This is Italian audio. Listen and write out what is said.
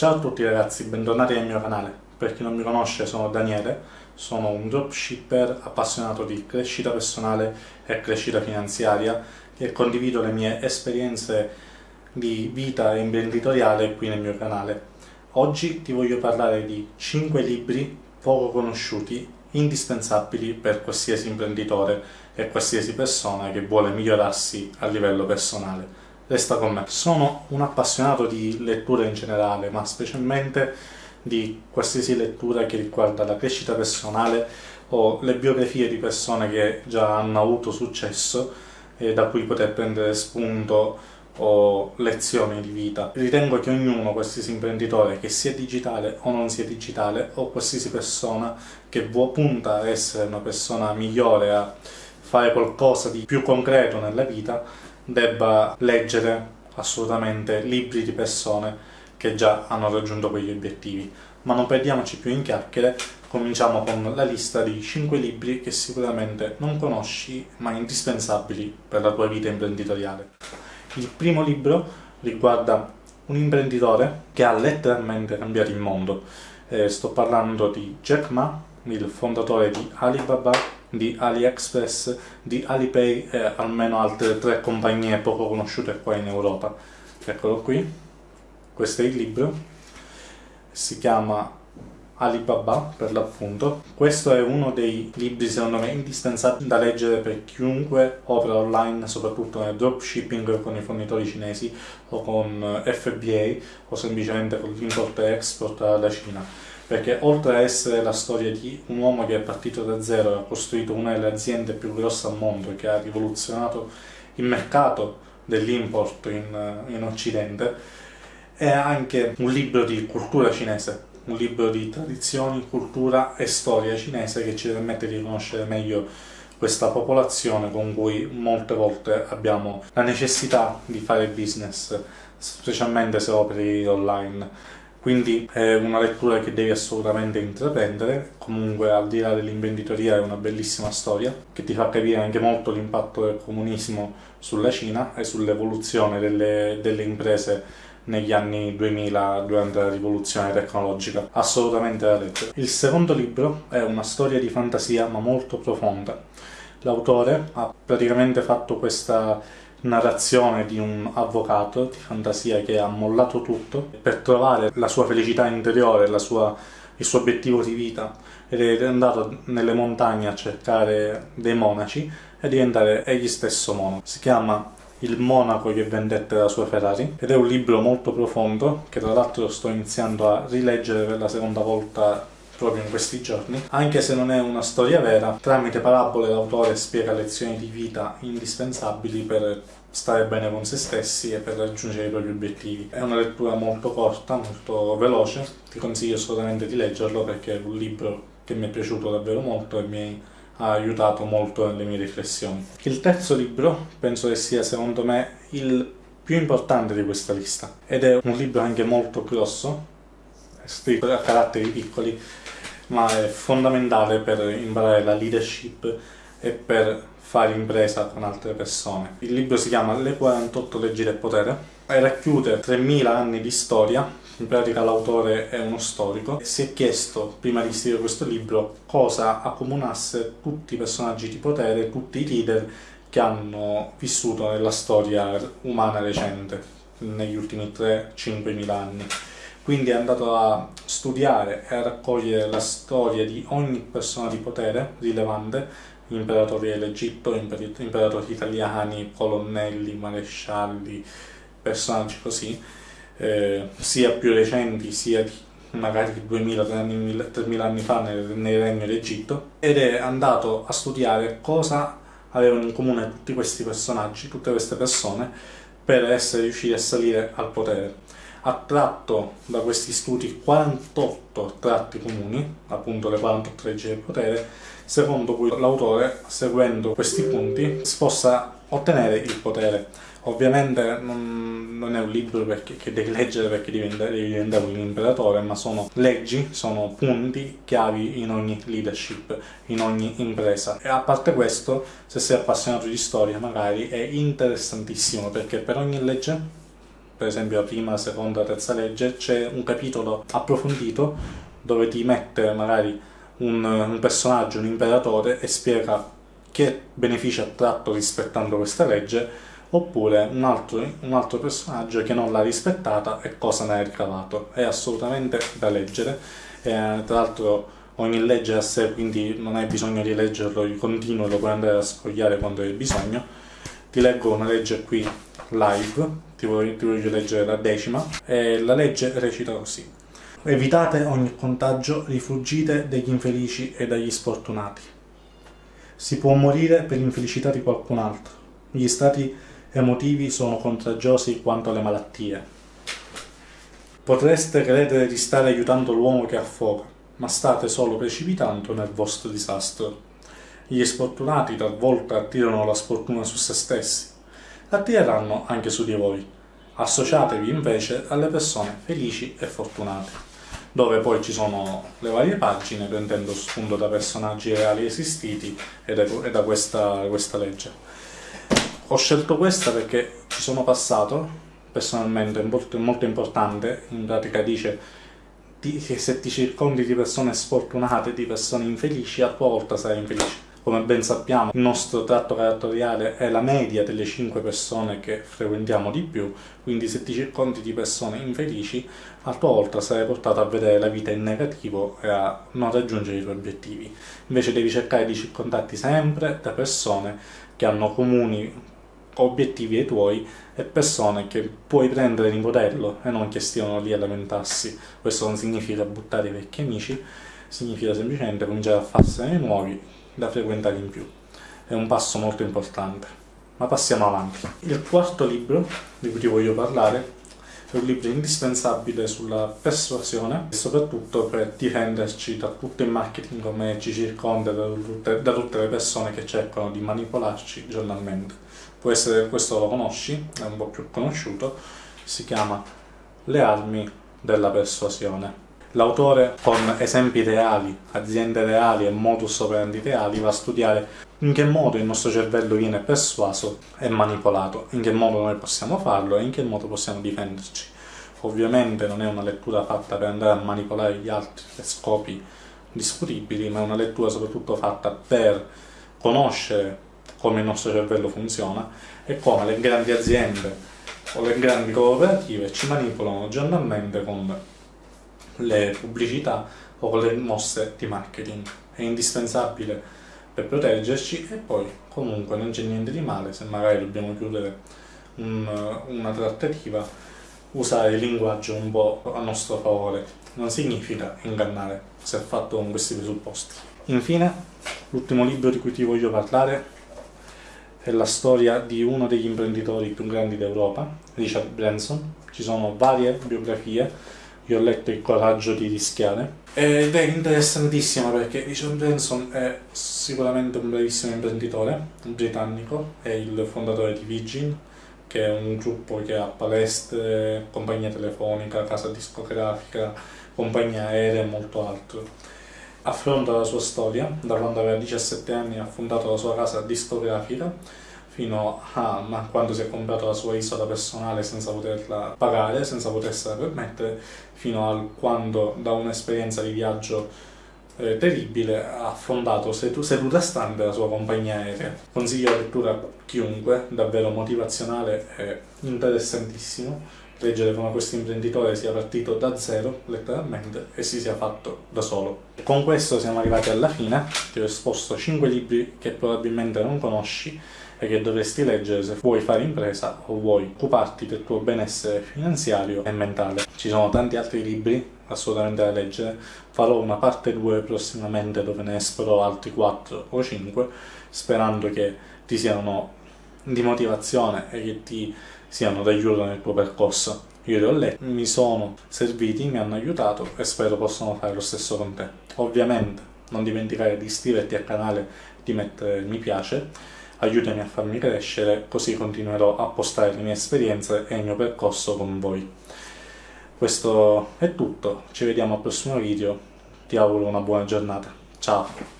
Ciao a tutti ragazzi, bentornati nel mio canale. Per chi non mi conosce sono Daniele, sono un dropshipper appassionato di crescita personale e crescita finanziaria e condivido le mie esperienze di vita imprenditoriale qui nel mio canale. Oggi ti voglio parlare di 5 libri poco conosciuti, indispensabili per qualsiasi imprenditore e qualsiasi persona che vuole migliorarsi a livello personale resta con me. Sono un appassionato di lettura in generale, ma specialmente di qualsiasi lettura che riguarda la crescita personale o le biografie di persone che già hanno avuto successo e da cui poter prendere spunto o lezioni di vita. Ritengo che ognuno, qualsiasi imprenditore, che sia digitale o non sia digitale, o qualsiasi persona che vuole punta a essere una persona migliore, a fare qualcosa di più concreto nella vita, debba leggere assolutamente libri di persone che già hanno raggiunto quegli obiettivi. Ma non perdiamoci più in chiacchiere, cominciamo con la lista di 5 libri che sicuramente non conosci, ma indispensabili per la tua vita imprenditoriale. Il primo libro riguarda un imprenditore che ha letteralmente cambiato il mondo. Eh, sto parlando di Jack Ma, il fondatore di Alibaba di AliExpress, di Alipay e almeno altre tre compagnie poco conosciute qua in Europa. Eccolo qui, questo è il libro, si chiama Alibaba per l'appunto. Questo è uno dei libri secondo me indispensabili da leggere per chiunque opera online, soprattutto nel dropshipping con i fornitori cinesi o con FBA o semplicemente con l'import e export dalla Cina perché oltre a essere la storia di un uomo che è partito da zero e ha costruito una delle aziende più grosse al mondo che ha rivoluzionato il mercato dell'import in, in Occidente, è anche un libro di cultura cinese, un libro di tradizioni, cultura e storia cinese che ci permette di conoscere meglio questa popolazione con cui molte volte abbiamo la necessità di fare business, specialmente se operi online quindi è una lettura che devi assolutamente intraprendere, comunque al di là dell'imprenditoria è una bellissima storia che ti fa capire anche molto l'impatto del comunismo sulla Cina e sull'evoluzione delle, delle imprese negli anni 2000 durante la rivoluzione tecnologica. Assolutamente da leggere. Il secondo libro è una storia di fantasia ma molto profonda. L'autore ha praticamente fatto questa narrazione di un avvocato di fantasia che ha mollato tutto per trovare la sua felicità interiore, sua, il suo obiettivo di vita ed è andato nelle montagne a cercare dei monaci e diventare egli stesso monaco. Si chiama Il monaco che vendette la sua Ferrari ed è un libro molto profondo che tra l'altro sto iniziando a rileggere per la seconda volta proprio in questi giorni. Anche se non è una storia vera, tramite parabole l'autore spiega lezioni di vita indispensabili per stare bene con se stessi e per raggiungere i propri obiettivi. È una lettura molto corta, molto veloce, ti consiglio assolutamente di leggerlo perché è un libro che mi è piaciuto davvero molto e mi ha aiutato molto nelle mie riflessioni. Il terzo libro penso che sia secondo me il più importante di questa lista ed è un libro anche molto grosso, scritto a caratteri piccoli ma è fondamentale per imparare la leadership e per fare impresa con altre persone. Il libro si chiama Le 48 leggi del potere e racchiude 3000 anni di storia, in pratica l'autore è uno storico, e si è chiesto, prima di scrivere questo libro, cosa accomunasse tutti i personaggi di potere, tutti i leader che hanno vissuto nella storia umana recente, negli ultimi 3-5 mila anni quindi è andato a studiare e a raccogliere la storia di ogni persona di potere rilevante, imperatori dell'Egitto, imperatori italiani, colonnelli, marescialli, personaggi così, eh, sia più recenti sia di magari 2000-3000 anni fa nel, nel regno d'Egitto, ed è andato a studiare cosa avevano in comune tutti questi personaggi, tutte queste persone, per essere riusciti a salire al potere ha tratto da questi studi 48 tratti comuni, appunto le 48 leggi del potere, secondo cui l'autore, seguendo questi punti, si possa ottenere il potere. Ovviamente non, non è un libro perché, che devi leggere perché devi diventare un imperatore, ma sono leggi, sono punti chiavi in ogni leadership, in ogni impresa. E a parte questo, se sei appassionato di storia magari, è interessantissimo perché per ogni legge per esempio la prima, la seconda, la terza legge, c'è un capitolo approfondito dove ti mette magari un, un personaggio, un imperatore e spiega che benefici ha tratto rispettando questa legge oppure un altro, un altro, personaggio che non l'ha rispettata e cosa ne ha ricavato. È assolutamente da leggere, e, tra l'altro ogni legge a sé, quindi non hai bisogno di leggerlo di continuo, lo puoi andare a sfogliare quando hai bisogno. Ti leggo una legge qui live, ti voglio, ti voglio leggere la decima, e la legge recita così. Evitate ogni contagio, rifuggite degli infelici e dagli sfortunati. Si può morire per l'infelicità di qualcun altro. Gli stati emotivi sono contagiosi quanto le malattie. Potreste credere di stare aiutando l'uomo che affoga, ma state solo precipitando nel vostro disastro. Gli sfortunati talvolta attirano la sfortuna su se stessi, attireranno anche su di voi. Associatevi invece alle persone felici e fortunate dove poi ci sono le varie pagine prendendo spunto da personaggi reali esistiti e da, e da questa, questa legge. Ho scelto questa perché ci sono passato, personalmente, molto, molto importante, in pratica dice che se ti circondi di persone sfortunate, di persone infelici, a tua volta sarai infelice come ben sappiamo il nostro tratto caratteriale è la media delle 5 persone che frequentiamo di più, quindi se ti circondi di persone infelici, a tua volta sarai portato a vedere la vita in negativo e a non raggiungere i tuoi obiettivi. Invece devi cercare di circondarti sempre da persone che hanno comuni obiettivi ai tuoi e persone che puoi prendere in modello e non che stiano lì a lamentarsi. Questo non significa buttare i vecchi amici, significa semplicemente cominciare a farsene nuovi da frequentare in più. È un passo molto importante. Ma passiamo avanti. Il quarto libro di cui ti voglio parlare è un libro indispensabile sulla persuasione e soprattutto per difenderci da tutto il marketing come ci circonda, da tutte, da tutte le persone che cercano di manipolarci giornalmente. Può essere questo lo conosci, è un po' più conosciuto, si chiama Le armi della persuasione. L'autore con esempi reali, aziende reali e modus operandi reali va a studiare in che modo il nostro cervello viene persuaso e manipolato, in che modo noi possiamo farlo e in che modo possiamo difenderci. Ovviamente non è una lettura fatta per andare a manipolare gli altri per scopi discutibili, ma è una lettura soprattutto fatta per conoscere come il nostro cervello funziona e come le grandi aziende o le grandi cooperative ci manipolano giornalmente con le pubblicità o le mosse di marketing. È indispensabile per proteggerci e poi comunque non c'è niente di male se magari dobbiamo chiudere un, una trattativa usare il linguaggio un po' a nostro favore. Non significa ingannare se è fatto con questi presupposti. Infine l'ultimo libro di cui ti voglio parlare è la storia di uno degli imprenditori più grandi d'Europa Richard Branson. Ci sono varie biografie io ho letto Il coraggio di rischiare ed è interessantissima perché Richard Branson è sicuramente un bravissimo imprenditore britannico, è il fondatore di Virgin che è un gruppo che ha palestre, compagnia telefonica, casa discografica, compagnia aerea e molto altro. Affronta la sua storia, da quando aveva 17 anni ha fondato la sua casa discografica fino a quando si è comprato la sua isola personale senza poterla pagare, senza potersela permettere, fino a quando da un'esperienza di viaggio eh, terribile ha fondato seduta stante la sua compagnia aerea. Consiglio la lettura a chiunque, davvero motivazionale e interessantissimo leggere come questo imprenditore sia partito da zero, letteralmente, e si sia fatto da solo. Con questo siamo arrivati alla fine, ti ho esposto 5 libri che probabilmente non conosci, e che dovresti leggere se vuoi fare impresa o vuoi occuparti del tuo benessere finanziario e mentale. Ci sono tanti altri libri assolutamente da leggere, farò una parte 2 prossimamente dove ne esploro altri 4 o 5, sperando che ti siano di motivazione e che ti siano d'aiuto nel tuo percorso. Io li ho letti, mi sono serviti, mi hanno aiutato e spero possano fare lo stesso con te. Ovviamente non dimenticare di iscriverti al canale, di mettere mi piace aiutami a farmi crescere, così continuerò a postare le mie esperienze e il mio percorso con voi. Questo è tutto, ci vediamo al prossimo video, ti auguro una buona giornata, ciao!